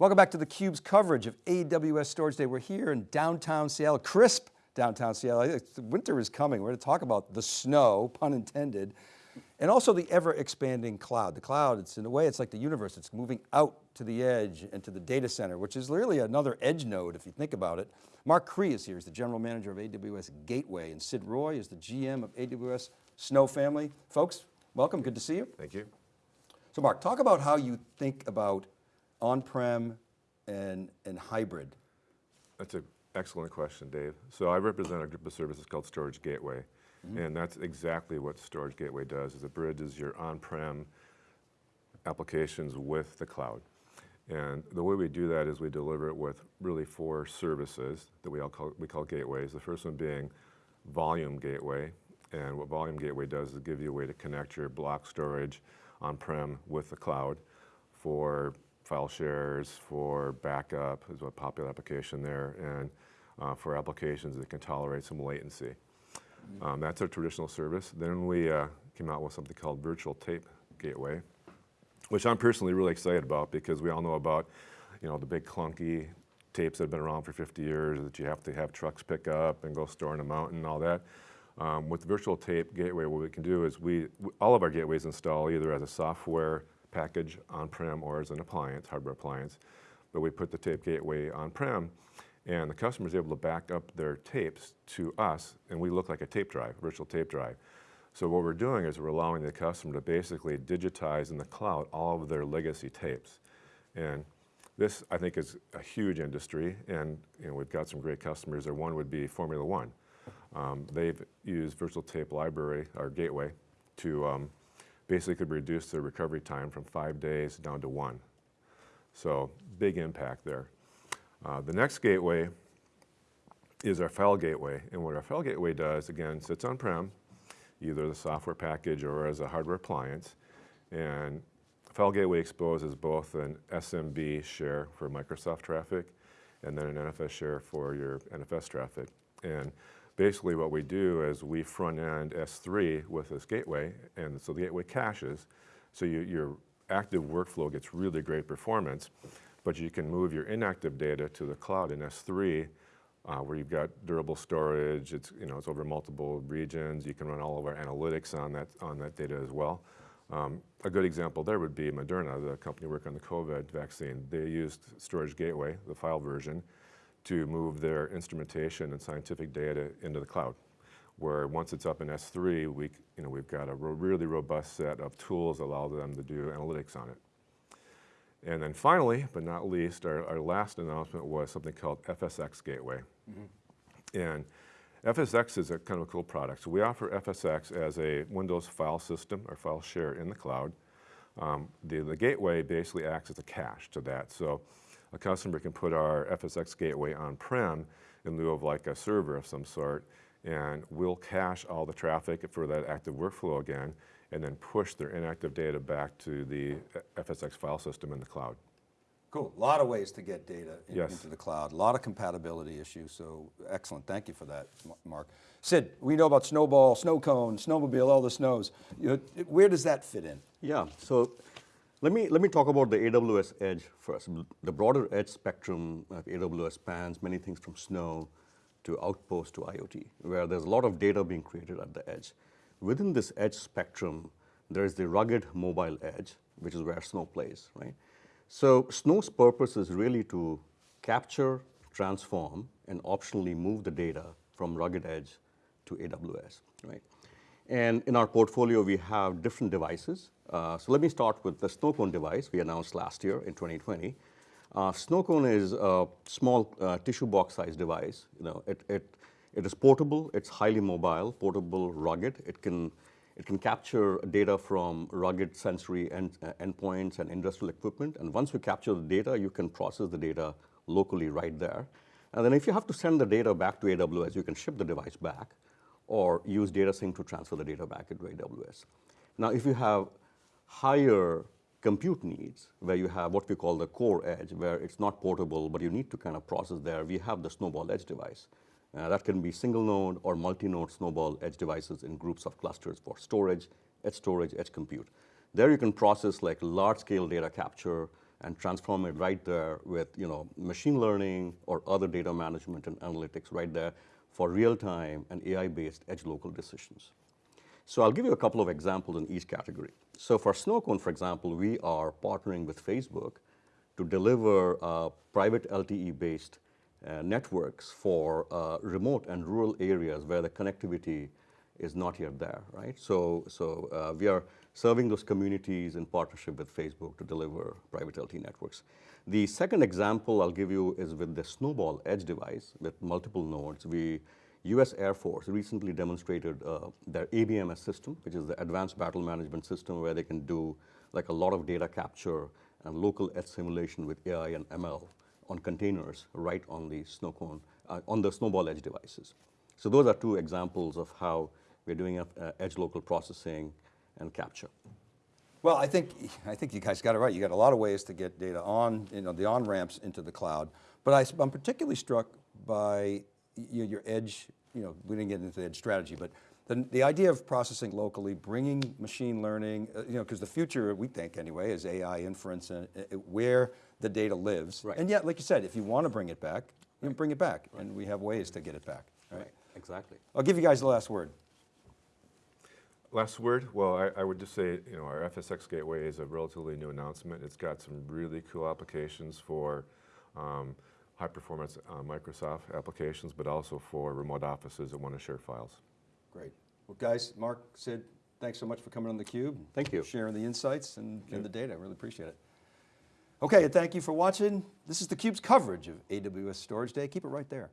Welcome back to theCUBE's coverage of AWS Storage Day. We're here in downtown Seattle, crisp downtown Seattle. Winter is coming. We're going to talk about the snow, pun intended, and also the ever expanding cloud. The cloud, it's in a way, it's like the universe. It's moving out to the edge and to the data center, which is really another edge node if you think about it. Mark Cree is here, he's the general manager of AWS Gateway, and Sid Roy is the GM of AWS Snow Family. Folks, welcome, good to see you. Thank you. So Mark, talk about how you think about on-prem and, and hybrid? That's an excellent question, Dave. So I represent a group of services called Storage Gateway. Mm -hmm. And that's exactly what Storage Gateway does, is it bridges your on-prem applications with the cloud. And the way we do that is we deliver it with really four services that we all call, we call gateways. The first one being Volume Gateway. And what Volume Gateway does is give you a way to connect your block storage on-prem with the cloud for file shares, for backup is a popular application there, and uh, for applications that can tolerate some latency. Um, that's our traditional service. Then we uh, came out with something called Virtual Tape Gateway, which I'm personally really excited about because we all know about you know, the big clunky tapes that have been around for 50 years that you have to have trucks pick up and go store in a mountain and all that. Um, with Virtual Tape Gateway, what we can do is we, all of our gateways install either as a software package on-prem or as an appliance, hardware appliance. But we put the tape gateway on-prem and the customer is able to back up their tapes to us and we look like a tape drive, virtual tape drive. So what we're doing is we're allowing the customer to basically digitize in the cloud all of their legacy tapes. And this, I think, is a huge industry, and you know, we've got some great customers there. One would be Formula One. Um, they've used Virtual Tape Library, our gateway, to um, basically could reduce the recovery time from five days down to one. So big impact there. Uh, the next gateway is our file gateway. And what our file gateway does, again, sits on-prem, either the software package or as a hardware appliance. And file gateway exposes both an SMB share for Microsoft traffic and then an NFS share for your NFS traffic. And basically what we do is we front end S3 with this gateway, and so the gateway caches, so you, your active workflow gets really great performance, but you can move your inactive data to the cloud in S3, uh, where you've got durable storage, it's, you know, it's over multiple regions, you can run all of our analytics on that, on that data as well. Um, a good example there would be Moderna, the company working on the COVID vaccine. They used Storage Gateway, the file version, to move their instrumentation and scientific data into the cloud, where once it's up in S3, we, you know, we've got a ro really robust set of tools that allow them to do analytics on it. And then finally, but not least, our, our last announcement was something called FSx Gateway. Mm -hmm. And FSx is a kind of a cool product. So we offer FSx as a Windows file system or file share in the cloud. Um, the, the gateway basically acts as a cache to that. So a customer can put our FSx gateway on-prem in lieu of like a server of some sort, and we'll cache all the traffic for that active workflow again, and then push their inactive data back to the uh, FSx file system in the cloud. Cool, a lot of ways to get data in, yes. into the cloud, a lot of compatibility issues, so excellent, thank you for that, Mark. Sid, we know about Snowball, Snowcone, Snowmobile, all the snows. You know, where does that fit in? Yeah, so let me, let me talk about the AWS edge first. The broader edge spectrum of AWS spans many things from Snow to Outpost to IoT, where there's a lot of data being created at the edge. Within this edge spectrum, there is the rugged mobile edge, which is where Snow plays, right? So Snow's purpose is really to capture, transform, and optionally move the data from rugged edge to AWS, right? And in our portfolio, we have different devices. Uh, so let me start with the Snowcone device we announced last year in 2020. Uh, Snowcone is a small uh, tissue box size device. You know, it, it, it is portable, it's highly mobile, portable, rugged. It can, it can capture data from rugged sensory end, endpoints and industrial equipment. And once you capture the data, you can process the data locally right there. And then if you have to send the data back to AWS, you can ship the device back or use data sync to transfer the data back into AWS. Now, if you have higher compute needs, where you have what we call the core edge, where it's not portable, but you need to kind of process there, we have the Snowball Edge device. Uh, that can be single node or multi-node Snowball Edge devices in groups of clusters for storage, edge storage, edge compute. There you can process like large scale data capture, and transform it right there with you know machine learning or other data management and analytics right there for real-time and AI-based edge local decisions. So I'll give you a couple of examples in each category. So for Snowcone, for example, we are partnering with Facebook to deliver uh, private LTE-based uh, networks for uh, remote and rural areas where the connectivity is not yet there, right? So, so uh, we are serving those communities in partnership with Facebook to deliver private LTE networks. The second example I'll give you is with the Snowball Edge device with multiple nodes. We U.S. Air Force recently demonstrated uh, their ABMS system, which is the Advanced Battle Management System, where they can do like a lot of data capture and local edge simulation with AI and ML on containers right on the Snowcone, uh, on the Snowball Edge devices. So those are two examples of how we're doing uh, edge local processing and capture. Well, I think, I think you guys got it right. You got a lot of ways to get data on, you know, the on-ramps into the cloud. But I, am particularly struck by you know, your edge, you know, we didn't get into the edge strategy, but the, the idea of processing locally, bringing machine learning, uh, you know, because the future, we think anyway, is AI inference and uh, where the data lives. Right. And yet, like you said, if you want to bring it back, you can bring it back. And we have ways to get it back. Right. Exactly. I'll give you guys the last word. Last word, well, I, I would just say, you know, our FSX Gateway is a relatively new announcement. It's got some really cool applications for um, high performance uh, Microsoft applications, but also for remote offices that want to share files. Great. Well, guys, Mark, Sid, thanks so much for coming on theCUBE. Thank you. Sharing the insights and, and the data, I really appreciate it. Okay, and thank you for watching. This is theCUBE's coverage of AWS Storage Day. Keep it right there.